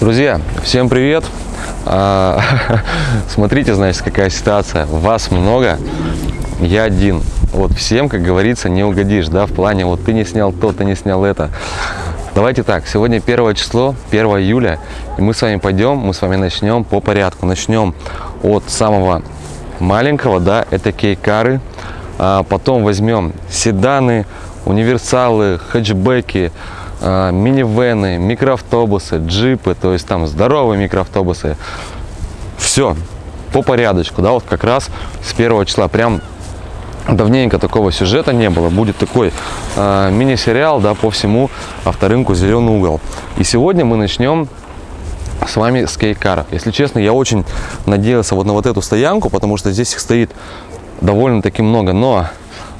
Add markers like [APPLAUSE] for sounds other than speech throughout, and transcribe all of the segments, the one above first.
Друзья, всем привет! А, [LAUGHS] смотрите, значит, какая ситуация. Вас много, я один. Вот всем, как говорится, не угодишь, да, в плане, вот ты не снял то, ты не снял это. Давайте так, сегодня первое число, 1 июля, и мы с вами пойдем, мы с вами начнем по порядку. Начнем от самого маленького, да, это кейкары, а потом возьмем седаны, универсалы, хэтчбеки, минивены, микроавтобусы, джипы, то есть там здоровые микроавтобусы. Все по порядочку, да, вот как раз с первого числа. Прям давненько такого сюжета не было. Будет такой э, мини-сериал, да, по всему авторынку «Зеленый угол». И сегодня мы начнем с вами с кейкара. Если честно, я очень надеялся вот на вот эту стоянку, потому что здесь их стоит довольно-таки много, но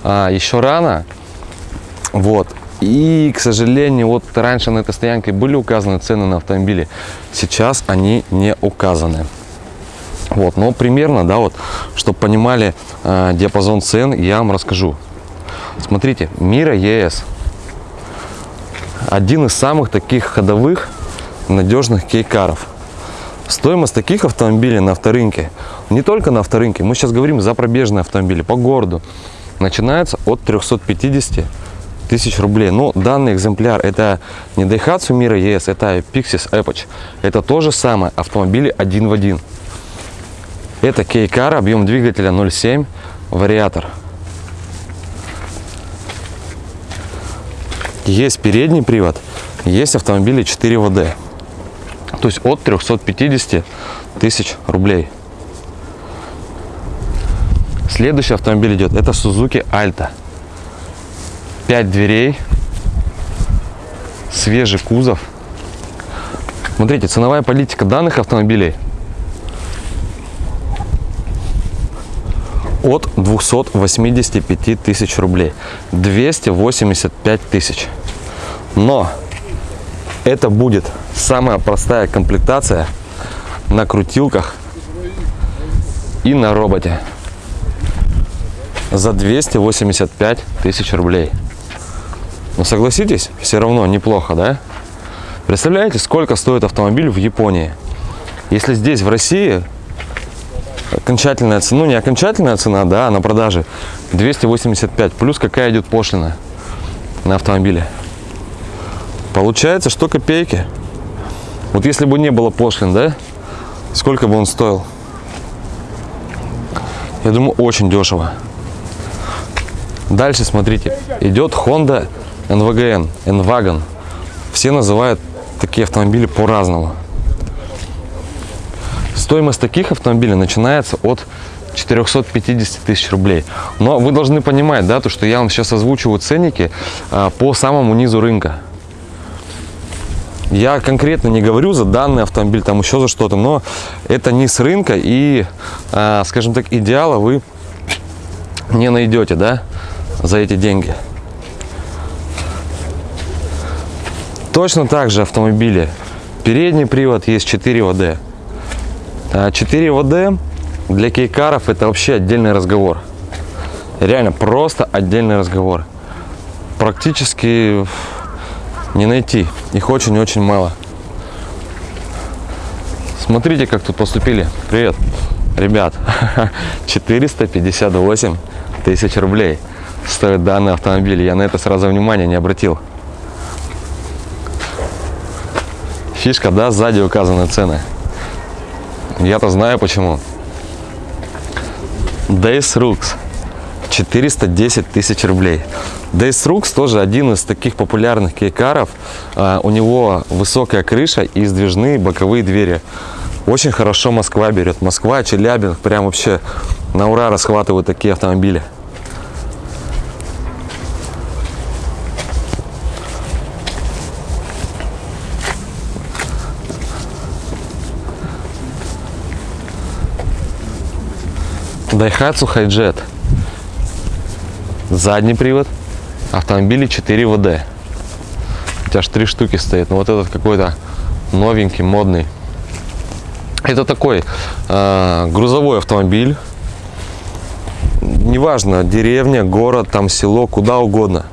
а, еще рано, вот, и, к сожалению, вот раньше на этой стоянке были указаны цены на автомобили, сейчас они не указаны. Вот, но примерно, да, вот, чтобы понимали э, диапазон цен, я вам расскажу. Смотрите, Мира ЕС. Один из самых таких ходовых, надежных кейкаров. Стоимость таких автомобилей на авторынке, не только на авторынке, мы сейчас говорим за пробежные автомобили по городу, начинается от 350 тысяч рублей. Но данный экземпляр это не Daihatsu Mira ES, это Pixis Epoch. Это то же самое, автомобили один в один. Это Кейкар, объем двигателя 0,7, вариатор. Есть передний привод, есть автомобили 4 ВД. То есть от 350 тысяч рублей. Следующий автомобиль идет, это Suzuki Alta. 5 дверей, свежий кузов. Смотрите, ценовая политика данных автомобилей от 285 тысяч рублей. 285 тысяч. Но это будет самая простая комплектация на крутилках и на роботе за 285 тысяч рублей. Но согласитесь, все равно неплохо, да? Представляете, сколько стоит автомобиль в Японии? Если здесь, в России, окончательная цена, ну не окончательная цена, да, а на продаже 285, плюс какая идет пошлина на автомобиле. Получается, что копейки. Вот если бы не было пошлин, да, сколько бы он стоил? Я думаю, очень дешево. Дальше, смотрите, идет Honda NVGN, N-Wagon. Все называют такие автомобили по-разному. Стоимость таких автомобилей начинается от 450 тысяч рублей. Но вы должны понимать, да, то, что я вам сейчас озвучиваю ценники а, по самому низу рынка. Я конкретно не говорю за данный автомобиль, там еще за что-то, но это низ рынка и, а, скажем так, идеала вы не найдете, да, за эти деньги. Точно так же автомобили. Передний привод есть 4 ВД. 4 ВД для кейкаров это вообще отдельный разговор. Реально просто отдельный разговор. Практически не найти. Их очень-очень мало. Смотрите, как тут поступили. Привет, ребят. [LAUGHS] 458 тысяч рублей стоит данный автомобиль. Я на это сразу внимания не обратил. Фишка, да, сзади указаны цены. Я-то знаю почему. Days Rooks 410 тысяч рублей. Days Rooks тоже один из таких популярных кейкаров. А, у него высокая крыша и сдвижные боковые двери. Очень хорошо Москва берет. Москва, Челябинск, прям вообще на ура расхватывают такие автомобили. Daihatsu Hijet. Задний привод. Автомобили 4 ВД. У тебя аж три штуки стоит. Но ну, вот этот какой-то новенький, модный. Это такой э, грузовой автомобиль. Неважно, деревня, город, там село, куда угодно.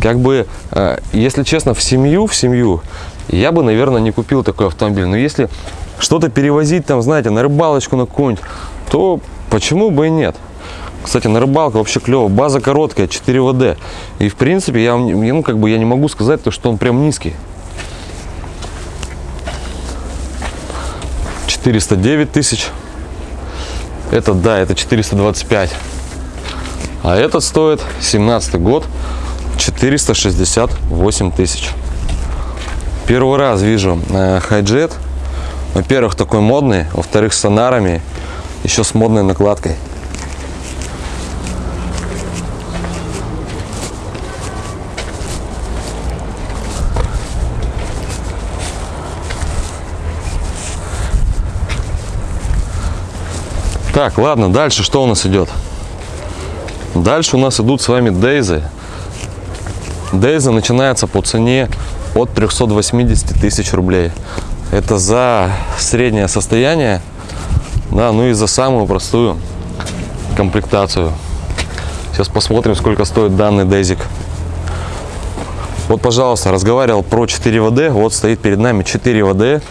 Как бы, э, если честно, в семью, в семью я бы, наверное, не купил такой автомобиль. Но если что-то перевозить там, знаете, на рыбалочку на какую-нибудь, то почему бы и нет? Кстати, на рыбалку вообще клево. База короткая, 4 ВД. И в принципе, я, ну, как бы я не могу сказать, то, что он прям низкий. 409 тысяч. Это, да, это 425. А этот стоит 17 год 468 тысяч. Первый раз вижу э, хайджет. Во-первых, такой модный. Во-вторых, с сонарами. Еще с модной накладкой. Так, ладно, дальше что у нас идет? Дальше у нас идут с вами Дейзы. Дейза начинается по цене от 380 тысяч рублей. Это за среднее состояние, да, ну и за самую простую комплектацию. Сейчас посмотрим, сколько стоит данный Дейзик. Вот, пожалуйста, разговаривал про 4 ВД. Вот стоит перед нами 4 ВД,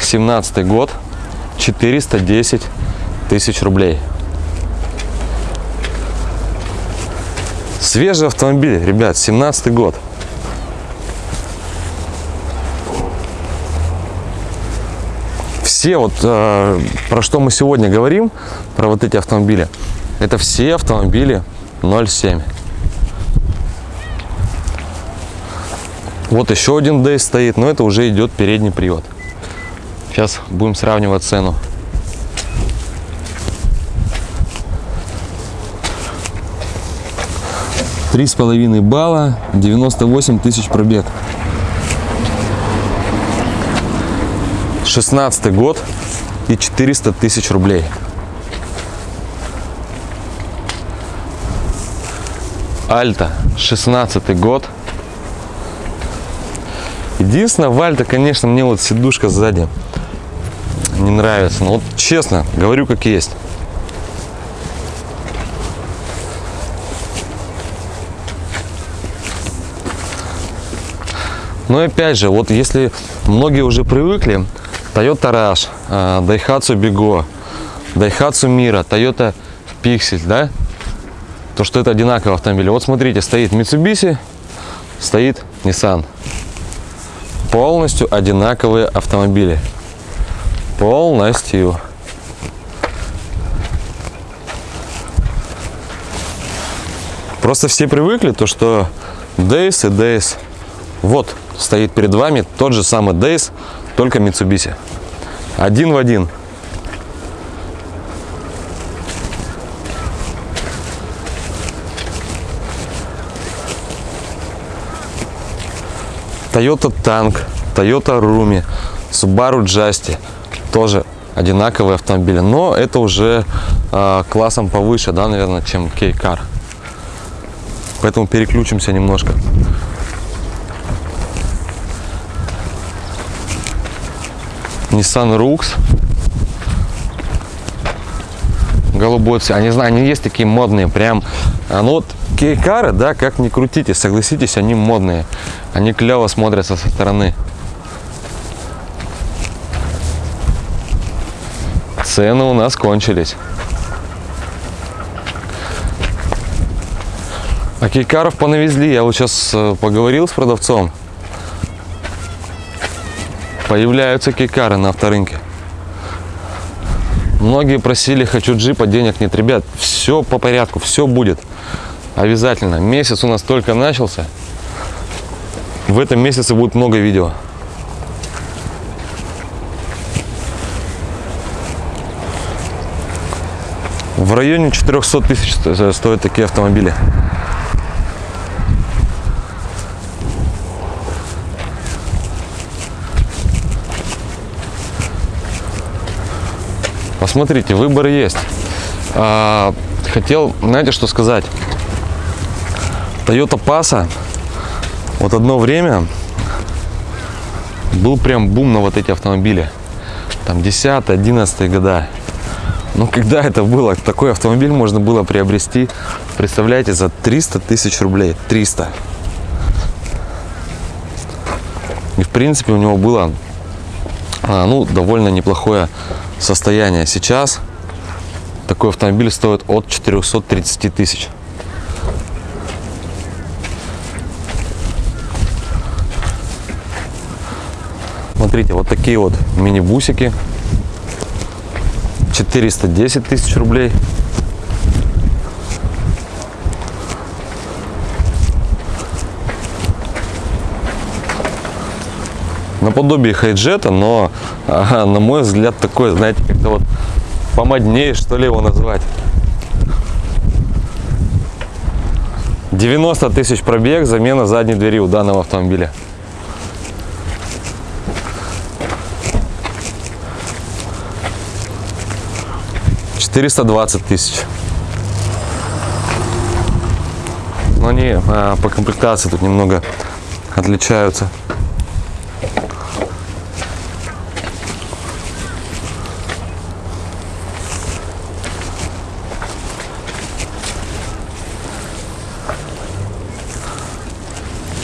17 год, 410 тысяч рублей. Свежий автомобиль, ребят, 17 год. Все вот, э, про что мы сегодня говорим, про вот эти автомобили, это все автомобили 0.7. Вот еще один D стоит, но это уже идет передний привод. Сейчас будем сравнивать цену. Три с половиной балла, 98 тысяч пробег. 16 год и 400 тысяч рублей. Альта, 16 год. Единственное, в Альта, конечно, мне вот сидушка сзади не нравится. Но вот честно, говорю как есть. Но опять же, вот если многие уже привыкли, Toyota Rush, а, Daihatsu Bigo, Daihatsu Mira, Toyota Pixel, да, то что это одинаковые автомобили. Вот смотрите, стоит Mitsubishi, стоит Nissan. Полностью одинаковые автомобили. Полностью. Просто все привыкли, то что Days и Days. Вот стоит перед вами тот же самый Days, только Mitsubishi. Один в один. Toyota Tank, Toyota Rumi, Subaru Justy. Тоже одинаковые автомобили, но это уже э, классом повыше, да, наверное, чем K-Car. Поэтому переключимся немножко. Nissan Rux. Голубой цвет. Они, знаю, они есть такие модные, прям. А, ну вот кейкары, да, как ни крутите, согласитесь, они модные. Они клево смотрятся со стороны. Цены у нас кончились. А кейкаров понавезли. Я вот сейчас э, поговорил с продавцом появляются кикары на авторынке. Многие просили, хочу джипа, денег нет. Ребят, все по порядку, все будет. Обязательно. Месяц у нас только начался. В этом месяце будет много видео. В районе 400 тысяч стоят такие автомобили. Посмотрите, выбор есть. А, хотел, знаете, что сказать? Toyota Passa, вот одно время был прям бум на вот эти автомобили. Там 10-11 года. Но когда это было, такой автомобиль можно было приобрести, представляете, за 300 тысяч рублей. 300. И в принципе у него было а, ну, довольно неплохое состояние. Сейчас такой автомобиль стоит от 430 тысяч. Смотрите, вот такие вот мини-бусики. 410 тысяч рублей. Наподобие хайджета, но, ага, на мой взгляд, такой, знаете, как-то вот помоднее, что ли, его назвать. 90 тысяч пробег, замена задней двери у данного автомобиля. Четыреста двадцать тысяч. Но они а, по комплектации тут немного отличаются.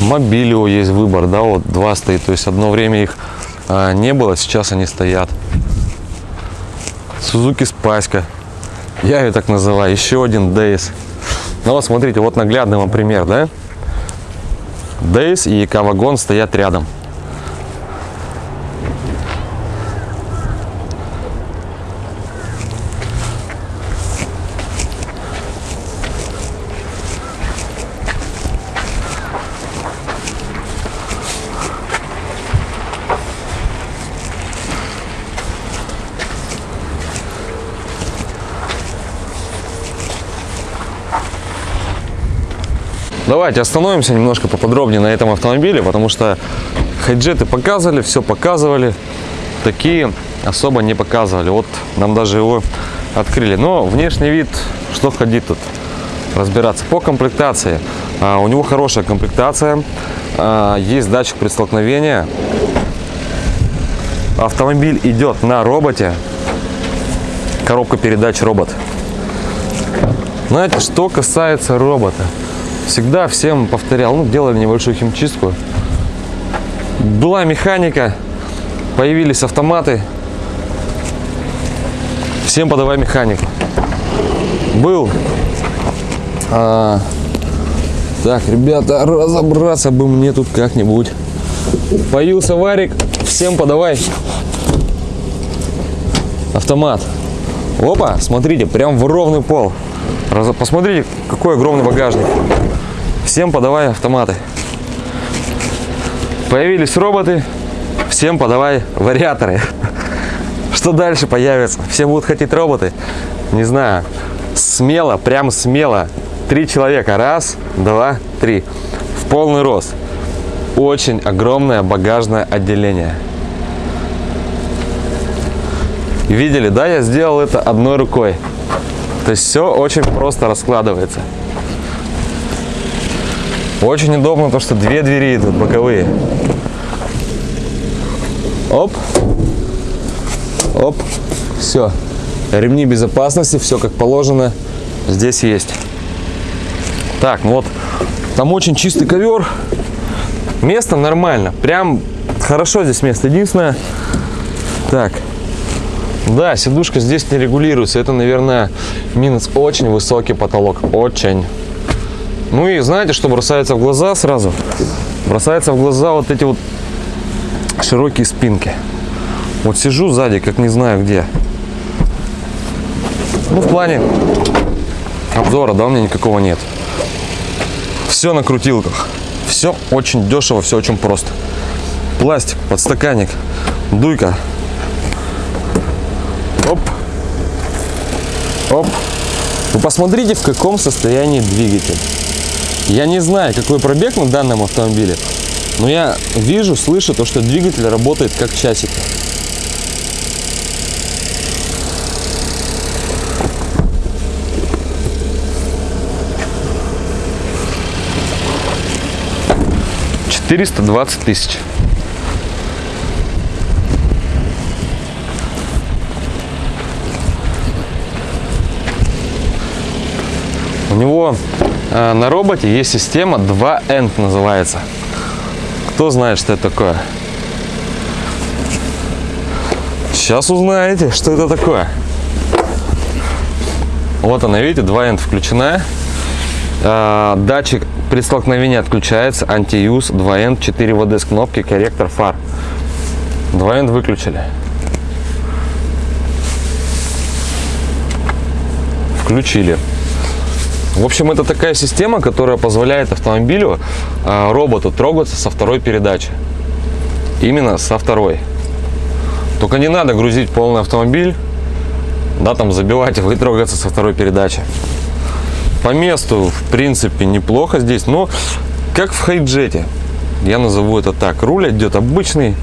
Мобилио есть выбор, да, вот два стоит. То есть одно время их а, не было, сейчас они стоят. Сузуки Спаська. Я ее так называю. Еще один Дейс. Ну вот смотрите, вот наглядный вам пример, да? Дейс и Кавагон стоят рядом. Давайте остановимся немножко поподробнее на этом автомобиле, потому что хайджеты показывали, все показывали, такие особо не показывали. Вот нам даже его открыли. Но внешний вид, что ходить тут разбираться. По комплектации. А, у него хорошая комплектация. А, есть датчик при столкновении. Автомобиль идет на роботе. Коробка передач робот. Знаете, что касается робота всегда всем повторял, ну, делали небольшую химчистку. Была механика, появились автоматы. Всем подавай механику. Был. А, так, ребята, разобраться бы мне тут как-нибудь. Появился варик, всем подавай. Автомат. Опа, смотрите, прям в ровный пол. Посмотрите, какой огромный багажник. Всем подавай автоматы. Появились роботы, всем подавай вариаторы. [LAUGHS] Что дальше появится? Все будут хотеть роботы? Не знаю. Смело, прям смело. Три человека. Раз, два, три. В полный рост. Очень огромное багажное отделение. Видели, да? Я сделал это одной рукой. То есть все очень просто раскладывается. Очень удобно то, что две двери идут боковые. Оп. Оп. Все. Ремни безопасности, все как положено. Здесь есть. Так, ну вот. Там очень чистый ковер. Место нормально. Прям хорошо здесь место. Единственное. Так. Да, сидушка здесь не регулируется. Это, наверное, минус очень высокий потолок. Очень. Ну и знаете, что бросается в глаза сразу? Бросается в глаза вот эти вот широкие спинки. Вот сижу сзади, как не знаю где. Ну, в плане обзора, да, у меня никакого нет. Все на крутилках. Все очень дешево, все очень просто. Пластик, подстаканник, дуйка. Оп. Оп. Вы посмотрите, в каком состоянии двигатель. Я не знаю, какой пробег на данном автомобиле, но я вижу, слышу то, что двигатель работает как часики. Четыреста двадцать тысяч. У него Э, на роботе есть система 2End называется. Кто знает, что это такое? Сейчас узнаете, что это такое. Вот она, видите, 2End включена. Э, датчик при столкновении отключается, антиюз, 2End, 4 ВД с кнопки, корректор фар. 2End выключили. Включили. В общем, это такая система, которая позволяет автомобилю, а, роботу трогаться со второй передачи. Именно со второй. Только не надо грузить полный автомобиль, да, там забивать и трогаться со второй передачи. По месту, в принципе, неплохо здесь, но как в хайджете. Я назову это так. Руль идет обычный,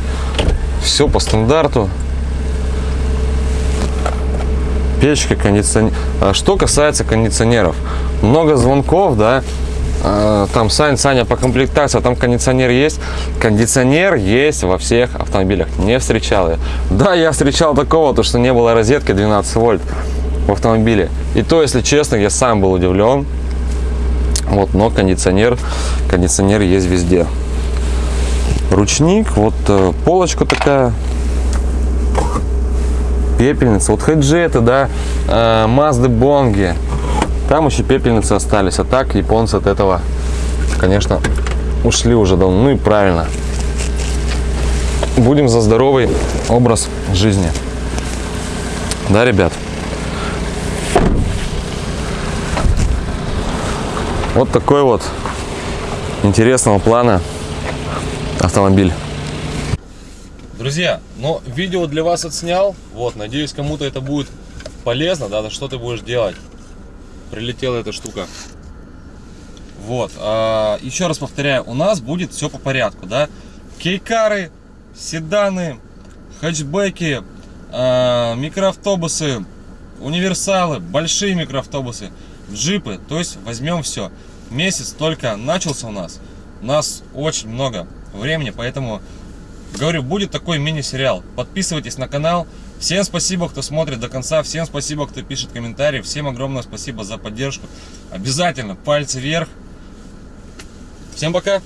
все по стандарту печка, кондиционер. Что касается кондиционеров, много звонков, да, а, там Сань, Саня по комплектации, а там кондиционер есть. Кондиционер есть во всех автомобилях. Не встречал я. Да, я встречал такого, то что не было розетки 12 вольт в автомобиле. И то, если честно, я сам был удивлен. Вот, но кондиционер, кондиционер есть везде. Ручник, вот э, полочка такая пепельница. Вот хеджеты, да, э, Мазды Бонги. Там еще пепельницы остались. А так японцы от этого, конечно, ушли уже давно. Ну и правильно. Будем за здоровый образ жизни. Да, ребят? Вот такой вот интересного плана автомобиль. Друзья, но видео для вас отснял. Вот, надеюсь, кому-то это будет полезно, да, что ты будешь делать. Прилетела эта штука. Вот, а, еще раз повторяю, у нас будет все по порядку, да. Кейкары, седаны, хэтчбеки, а, микроавтобусы, универсалы, большие микроавтобусы, джипы. То есть возьмем все. Месяц только начался у нас. У нас очень много времени, поэтому Говорю, будет такой мини-сериал. Подписывайтесь на канал. Всем спасибо, кто смотрит до конца. Всем спасибо, кто пишет комментарии. Всем огромное спасибо за поддержку. Обязательно пальцы вверх. Всем пока.